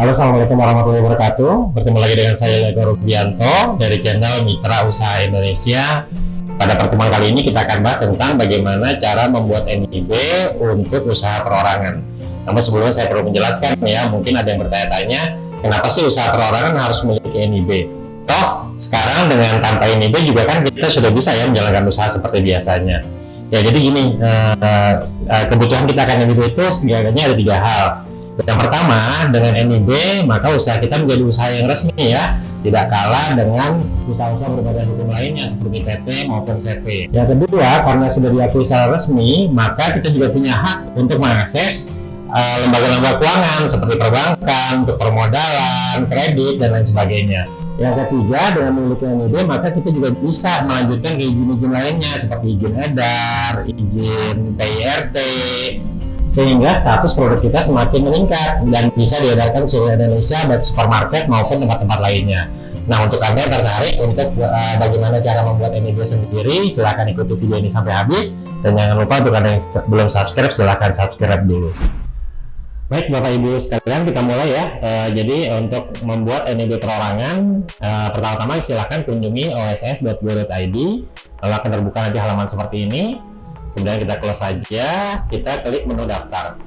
Halo Assalamualaikum warahmatullahi wabarakatuh. Bertemu lagi dengan saya Lego Rubianto Dari channel Mitra Usaha Indonesia. Pada pertemuan kali ini kita akan bahas tentang Bagaimana cara membuat NIB Untuk usaha perorangan. Namun sebelumnya saya perlu menjelaskan ya Mungkin ada yang bertanya-tanya Kenapa sih usaha perorangan harus memiliki NIB Toh sekarang dengan tanpa NIB juga kan kita sudah bisa ya Menjalankan usaha seperti biasanya. Ya jadi gini eh, eh, Kebutuhan kita akan NIB itu setidaknya ada tiga hal yang pertama, dengan NIB, maka usaha kita menjadi usaha yang resmi ya, tidak kalah dengan usaha-usaha berbadan hukum lainnya seperti PT maupun CV. Yang kedua, karena sudah diakui secara resmi, maka kita juga punya hak untuk mengakses eh, lembaga-lembaga uh, keuangan seperti perbankan, untuk permodalan, kredit, dan lain sebagainya. Yang ketiga, dengan memiliki NIB, maka kita juga bisa melanjutkan ke izin-izin lainnya seperti izin edar, izin PIRT, sehingga status produk kita semakin meningkat dan bisa diedarkan seluruh Indonesia baik supermarket maupun tempat-tempat lainnya. Nah untuk anda yang tertarik untuk uh, bagaimana cara membuat NIB sendiri silahkan ikuti video ini sampai habis dan jangan lupa untuk anda yang belum subscribe silahkan subscribe dulu. Baik Bapak Ibu sekalian kita mulai ya. Uh, jadi untuk membuat NIB perorangan uh, pertama-tama silahkan kunjungi oss.go.id lalu akan terbuka nanti halaman seperti ini kemudian kita close saja kita klik menu daftar.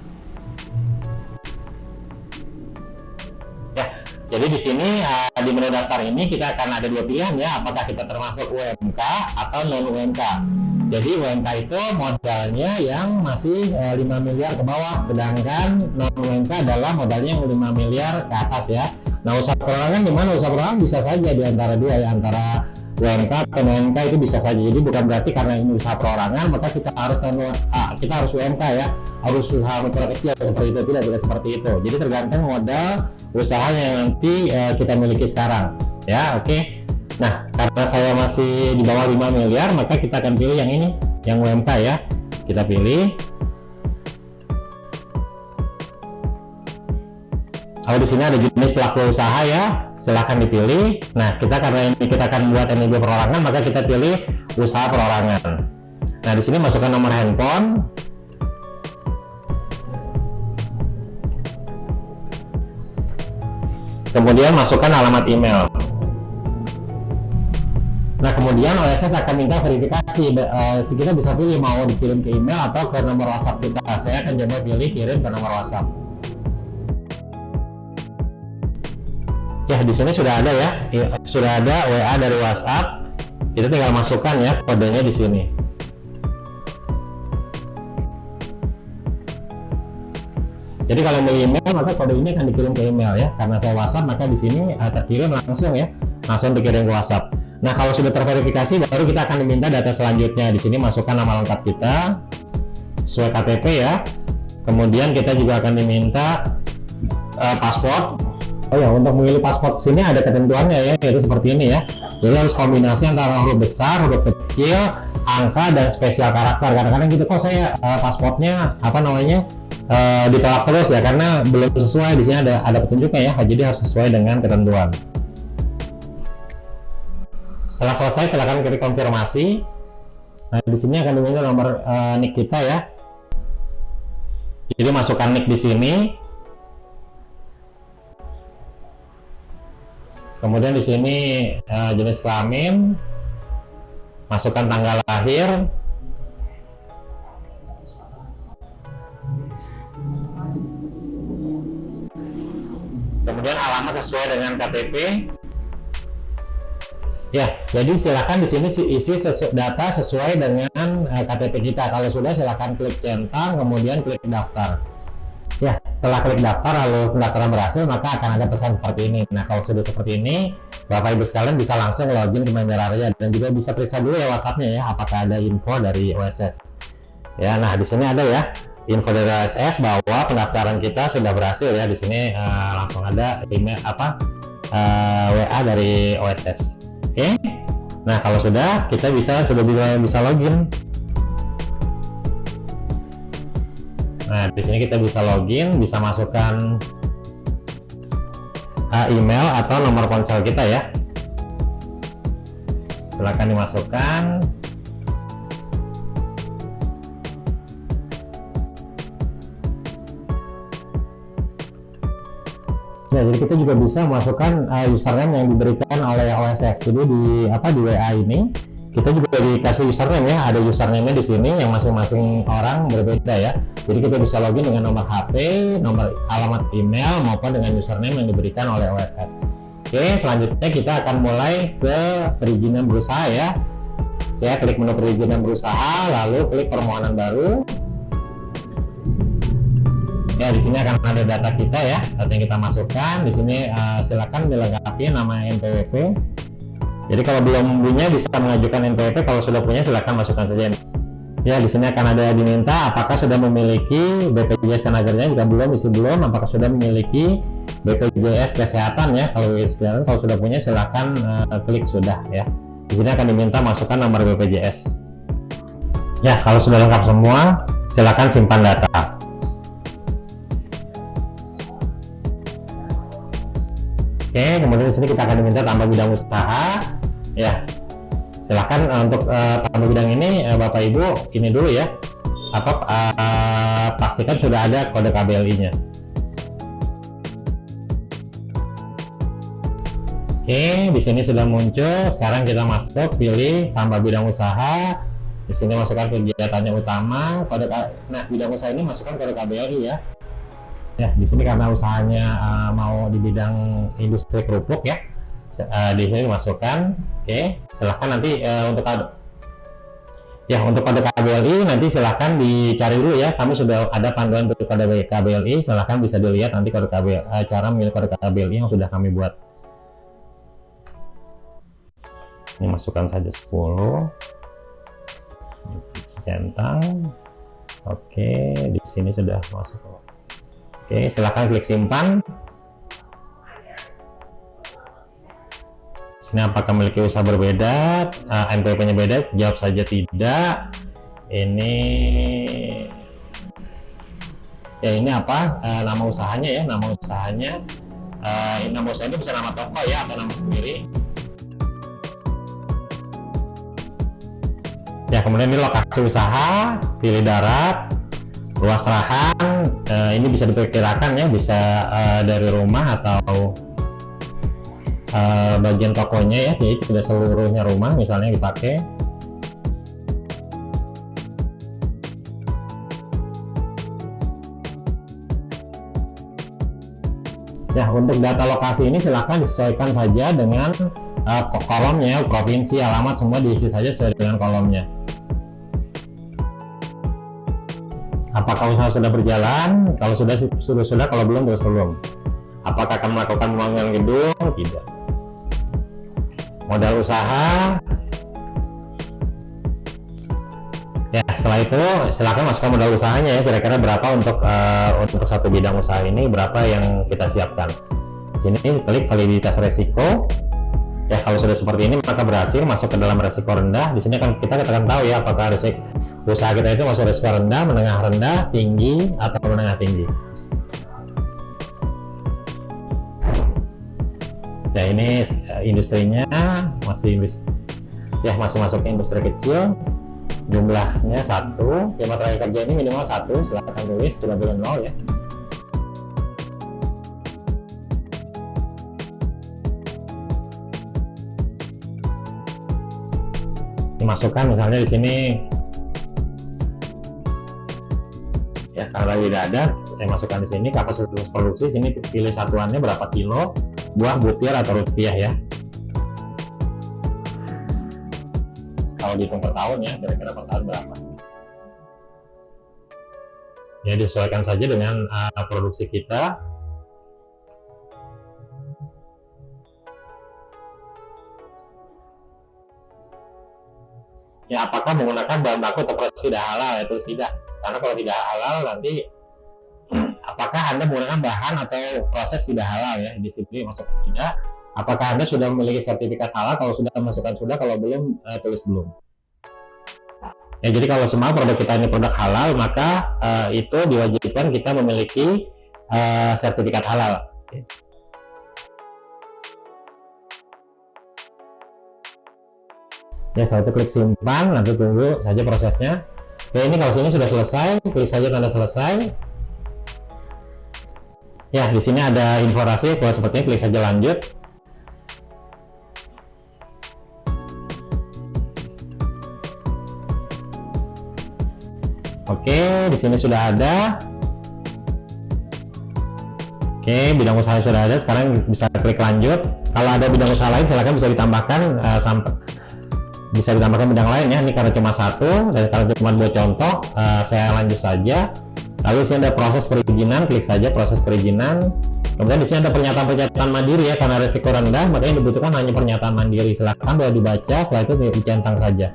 Ya jadi di sini uh, di menu daftar ini kita akan ada dua pilihan ya apakah kita termasuk UMK atau non UMK jadi UMK itu modalnya yang masih uh, eh, 5 miliar ke bawah sedangkan non UMK adalah modalnya yang 5 miliar ke atas ya. Nah usaha perorangan gimana? Usaha perorangan bisa saja di antara dua ya antara UMK atau NMK itu bisa saja. Jadi bukan berarti karena ini usaha perorangan maka kita harus ah, kita harus UMK ya. Harus usaha mikro kecil seperti itu tidak tidak seperti itu. Jadi tergantung modal usaha yang nanti uh, kita miliki sekarang. Ya oke. Okay? nah karena saya masih di bawah 5 miliar maka kita akan pilih yang ini yang UMK ya. Kita pilih. Kalau di sini ada jenis pelaku usaha ya silahkan dipilih nah kita karena ini kita akan buat NIB perorangan maka kita pilih usaha perorangan nah di sini masukkan nomor handphone kemudian masukkan alamat email Nah kemudian OSS akan minta verifikasi, uh, bisa pilih mau dikirim ke email atau ke nomor WhatsApp kita. Saya akan coba pilih kirim ke nomor WhatsApp. Ya di sini sudah ada ya. Sudah ada WA dari WhatsApp. Kita tinggal masukkan ya kodenya di sini. Jadi kalau mau email maka kode ini akan dikirim ke email ya. Karena saya WhatsApp maka di sini uh, terkirim langsung ya. Langsung dikirim ke WhatsApp. Nah kalau sudah terverifikasi baru kita akan diminta data selanjutnya. Di sini masukkan nama lengkap kita sesuai KTP ya. Kemudian kita juga akan diminta uh, paspor Oh ya, untuk memilih paspor sini ada ketentuannya ya, yaitu seperti ini ya. Jadi harus kombinasi antara huruf besar, huruf kecil, angka dan spesial karakter. Kadang-kadang gitu kok saya uh, pasportnya apa namanya uh, ditolak terus ya karena belum sesuai di sini ada ada petunjuknya ya. Jadi harus sesuai dengan ketentuan. Setelah selesai silakan klik konfirmasi. Nah, di sini akan diminta nomor uh, nick kita ya. Jadi masukkan nick di sini, kemudian di sini uh, jenis kelamin masukkan tanggal lahir. Kemudian alamat sesuai dengan KTP ya jadi silahkan di sini isi sesu data sesuai dengan uh, eh, KTP kita. Kalau sudah silahkan klik centang kemudian klik daftar setelah klik daftar lalu pendaftaran berhasil, maka akan ada pesan seperti ini. Nah, kalau sudah seperti ini, Bapak Ibu sekalian bisa langsung login ke Member Area dan juga bisa periksa dulu ya WhatsApp-nya ya, apakah ada info dari OSS. Ya, nah di sini ada ya info dari OSS bahwa pendaftaran kita sudah berhasil ya. Di sini uh, langsung ada email apa uh, eh, WA dari OSS. Oke. Okay? Nah, kalau sudah kita bisa sudah bisa login Nah, di sini kita bisa login, bisa masukkan uh, email atau nomor ponsel kita ya. Silahkan dimasukkan. Ya, jadi kita juga bisa masukkan uh, username yang diberikan oleh OSS. Jadi di apa di WA ini kita juga dikasih username ya, ada username di sini yang masing-masing orang berbeda ya. Jadi kita bisa login dengan nomor HP, nomor alamat email maupun dengan username yang diberikan oleh OSS. Oke, selanjutnya kita akan mulai ke perizinan berusaha ya. Saya klik menu perizinan berusaha, lalu klik permohonan baru ya di sini akan ada data kita ya data yang kita masukkan di sini uh, silakan dilengkapi nama NPWP jadi kalau belum punya bisa mengajukan NPWP kalau sudah punya silakan masukkan saja. Ya di sini akan ada diminta apakah sudah memiliki BPJS tenaga jika belum isi belum apakah sudah memiliki BPJS kesehatan ya? Kalau kesehatan kalau sudah punya silakan uh, klik sudah ya. Di sini akan diminta masukkan nomor BPJS ya kalau sudah lengkap semua silakan simpan data. Oke, kemudian di sini kita akan diminta tambah bidang usaha. Ya, silahkan uh, untuk uh, tambah bidang ini uh, Bapak Ibu ini dulu ya. Apa uh, pastikan sudah ada kode KBLI-nya. Oke, di sini sudah muncul. Sekarang kita masuk, pilih tambah bidang usaha. Di sini masukkan kegiatannya utama. Kode nah bidang usaha ini masukkan kode KBLI ya ya di sini karena usahanya uh, mau di bidang industri kerupuk ya uh, di sini masukkan oke. Okay. silahkan nanti uh, untuk ya untuk kode KBLI nanti silahkan dicari dulu ya. Kami sudah ada panduan untuk kode KBLI silahkan bisa dilihat nanti kode KBLI uh, cara memilih kode KBLI yang sudah kami buat. Ini masukkan saja 10 centang oke di sini sudah masuk. Oke, silahkan klik simpan. Sini apakah memiliki usaha berbeda? Uh, ah, NPWP-nya beda? Jawab saja tidak. Ini ya ini apa? Uh, nama usahanya ya, nama usahanya. Uh, nama usaha ini bisa nama toko ya atau nama sendiri. Ya, kemudian ini lokasi usaha, pilih darat, luas lahan uh, ini bisa diperkirakan ya bisa uh, dari rumah atau uh, bagian tokonya ya jadi tidak seluruhnya rumah misalnya dipakai Ya, untuk data lokasi ini silahkan disesuaikan saja dengan uh, kolomnya, provinsi, alamat, semua diisi saja sesuai dengan kolomnya. Apakah usaha sudah berjalan? Kalau sudah sudah sudah, kalau belum terus belum. Apakah akan melakukan pembangunan gedung? Tidak. Modal usaha. Ya, setelah itu silakan masukkan modal usahanya ya. Kira-kira berapa untuk uh, untuk satu bidang usaha ini? Berapa yang kita siapkan? Sini klik validitas resiko. Ya, kalau sudah seperti ini maka berhasil masuk ke dalam resiko rendah. Di sini kan kita akan tahu ya apakah resiko usaha kita itu masuk risiko rendah, menengah rendah, tinggi, atau menengah tinggi. Ya ini eh, industrinya masih ya masih masuk ke industri kecil. Jumlahnya satu, jam terakhir kerja ini minimal satu. Silahkan tulis tidak boleh nol ya. dimasukkan misalnya di sini karena tidak ada saya masukkan di sini kapasitas produksi sini pilih satuannya berapa kilo buah butir atau rupiah ya. Kalau dihitung per tahun ya kira-kira per tahun berapa? Ya disesuaikan saja dengan uh, produksi kita. Ya apakah menggunakan bahan baku proses tidak halal? Itu tidak. Karena kalau tidak halal nanti apakah anda menggunakan bahan atau proses tidak halal ya di sini masuk tidak apakah anda sudah memiliki sertifikat halal? Kalau sudah masukkan sudah. Kalau belum uh, tulis belum. Ya jadi kalau semua produk kita ini produk halal maka uh, itu diwajibkan kita memiliki uh, sertifikat halal. Ya setelah itu klik simpan. Nanti tunggu saja prosesnya. Ya ini kalau sini sudah selesai klik saja tanda selesai Ya, di sini ada informasi kalau sepertinya klik saja lanjut. Oke, di sini sudah ada. Oke, bidang usaha sudah ada. Sekarang bisa klik lanjut. Kalau ada bidang usaha lain, silakan bisa ditambahkan uh, sampai bisa ditambahkan bidang lain ya. Ini karena cuma satu dan karena cuma buat contoh, uh, saya lanjut saja. Lalu di sini ada proses perizinan, klik saja proses perizinan. Kemudian di sini ada pernyataan-pernyataan mandiri ya, karena resiko rendah, makanya dibutuhkan hanya pernyataan mandiri. Silahkan boleh dibaca, setelah itu dicentang saja.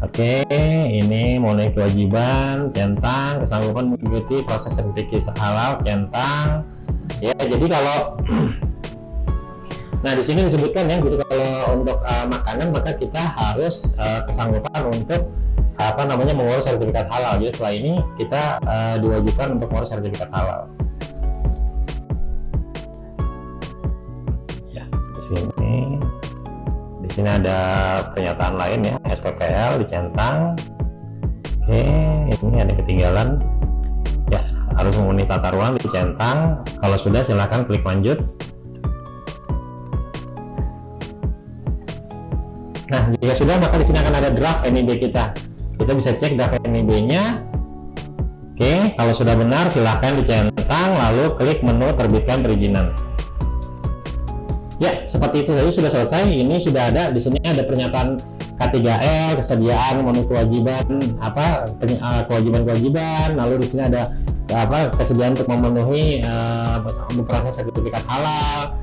Oke, ini mulai kewajiban, centang, kesanggupan mengikuti proses sertifikasi halal, centang. Ya, jadi kalau Nah, di sini disebutkan ya, gitu kalau untuk uh, makanan maka kita harus uh, kesanggupan untuk apa namanya mengurus sertifikat halal. Jadi setelah ini kita uh, diwajibkan untuk mengurus sertifikat halal. Ya, di sini di sini ada pernyataan lain ya. SPPL dicentang oke ini ada ketinggalan. Ya harus memenuhi tata ruang dicentang kalau sudah silahkan klik lanjut. Nah jika sudah maka di sini akan ada draft NIB kita kita bisa cek draft NIB nya oke kalau sudah benar silahkan dicentang lalu klik menu terbitkan perizinan. Ya, seperti itu saja. Sudah selesai. Ini sudah ada. Di sini ada pernyataan K3L, kesediaan memenuhi kewajiban apa eh, kewajiban-kewajiban. Lalu di sini ada apa kesediaan untuk memenuhi uh, proses sertifikat halal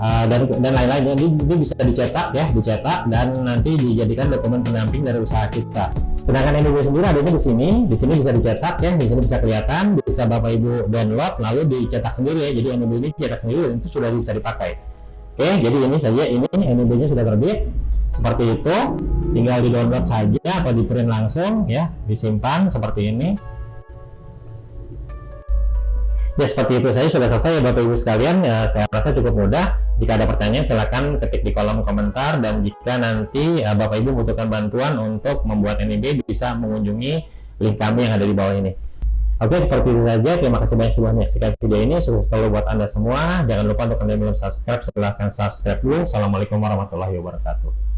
uh, dan dan lain-lain. Jadi itu bisa dicetak ya, dicetak dan nanti dijadikan dokumen pendamping dari usaha kita. Sedangkan NIB sendiri adanya di sini, di sini bisa dicetak ya, di sini bisa kelihatan, bisa Bapak Ibu download lalu dicetak sendiri ya. Jadi NIB ini dicetak sendiri itu sudah bisa dipakai. Oke, jadi ini saja ini NIB-nya sudah terbit. Seperti itu, tinggal di download saja atau di print langsung ya, disimpan seperti ini. Ya seperti itu saja sudah selesai ya Bapak Ibu sekalian. Ya, saya rasa cukup mudah. Jika ada pertanyaan silahkan ketik di kolom komentar dan jika nanti ya, Bapak Ibu membutuhkan bantuan untuk membuat NIB bisa mengunjungi link kami yang ada di bawah ini. Oke, seperti itu saja. Terima kasih banyak sudah menyaksikan video ini. Sukses selalu buat Anda semua. Jangan lupa untuk Anda belum subscribe, silahkan subscribe dulu. Assalamualaikum warahmatullahi wabarakatuh.